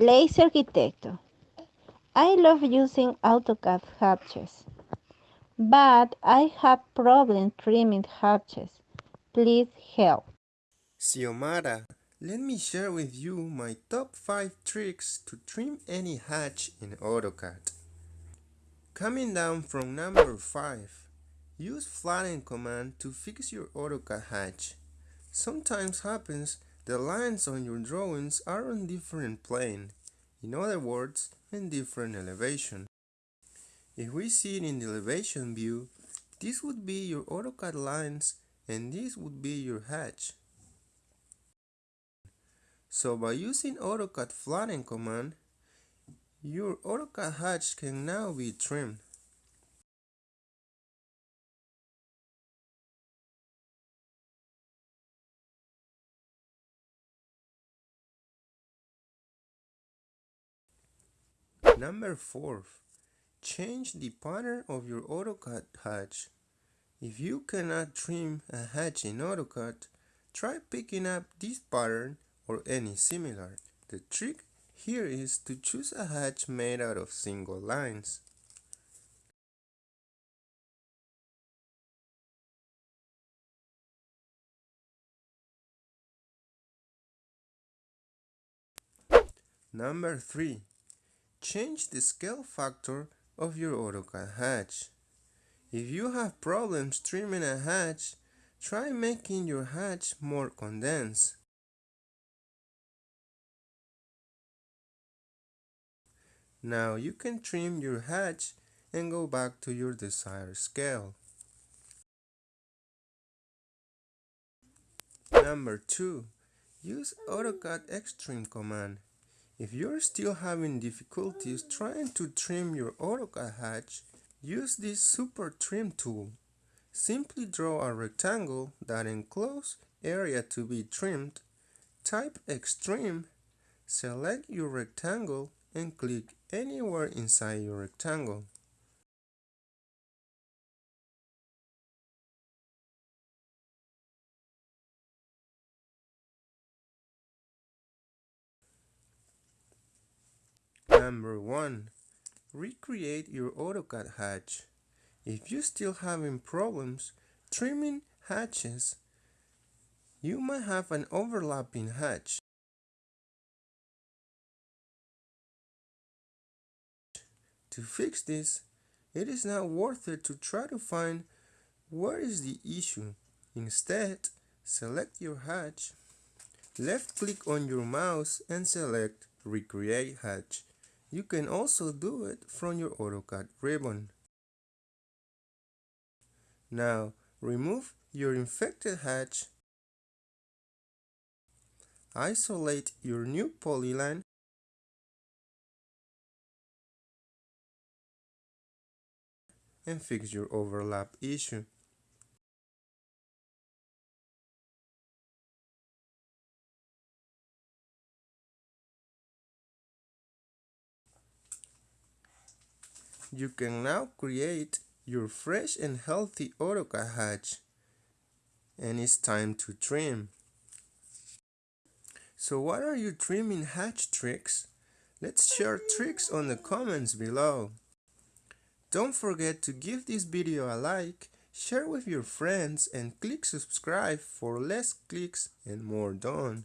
Lazy Arquitecto. I love using AutoCAD hatches, but I have problem trimming hatches. Please help. Xiomara, let me share with you my top 5 tricks to trim any hatch in AutoCAD. Coming down from number 5, use flatten command to fix your AutoCAD hatch. Sometimes happens the lines on your drawings are on different plane, in other words, in different elevation. If we see it in the elevation view, this would be your AutoCAD lines and this would be your hatch. So by using AutoCAD flatten command, your AutoCAD hatch can now be trimmed. Number 4. Change the pattern of your AutoCAD hatch. If you cannot trim a hatch in AutoCAD, try picking up this pattern or any similar. The trick here is to choose a hatch made out of single lines. Number 3. Change the scale factor of your AutoCAD hatch. If you have problems trimming a hatch, try making your hatch more condensed. Now you can trim your hatch and go back to your desired scale. Number 2. Use AutoCAD Extrim command. If you're still having difficulties trying to trim your AutoCAD hatch, use this Super Trim tool. Simply draw a rectangle that encloses area to be trimmed, type Extrim, select your rectangle and click anywhere inside your rectangle. Number 1. Recreate your AutoCAD hatch. If you're still having problems trimming hatches, you might have an overlapping hatch. To fix this, it is not worth it to try to find where is the issue. Instead, select your hatch, left click on your mouse and select Recreate Hatch. You can also do it from your AutoCAD ribbon. Now, remove your infected hatch, isolate your new polyline, and fix your overlap issue. You can now create your fresh and healthy AutoCAD hatch. And it's time to trim. So what are your trimming hatch tricks? Let's share tricks on the comments below. Don't forget to give this video a like, share with your friends and click subscribe for less clicks and more done.